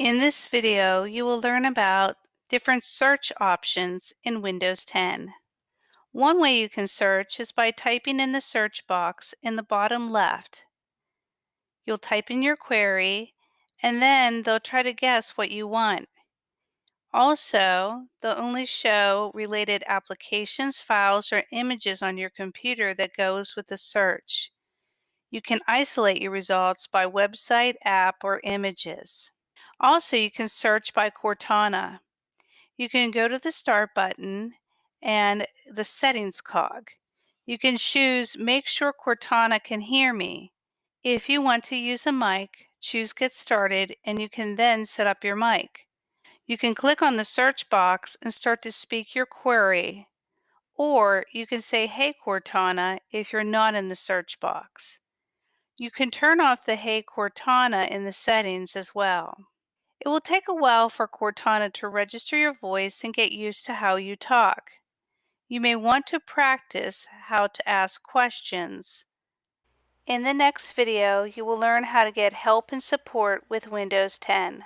In this video, you will learn about different search options in Windows 10. One way you can search is by typing in the search box in the bottom left. You'll type in your query and then they'll try to guess what you want. Also, they'll only show related applications, files, or images on your computer that goes with the search. You can isolate your results by website, app, or images. Also, you can search by Cortana. You can go to the Start button and the Settings cog. You can choose Make sure Cortana can hear me. If you want to use a mic, choose Get Started and you can then set up your mic. You can click on the search box and start to speak your query. Or you can say, Hey Cortana, if you're not in the search box. You can turn off the Hey Cortana in the settings as well. It will take a while for Cortana to register your voice and get used to how you talk. You may want to practice how to ask questions. In the next video, you will learn how to get help and support with Windows 10.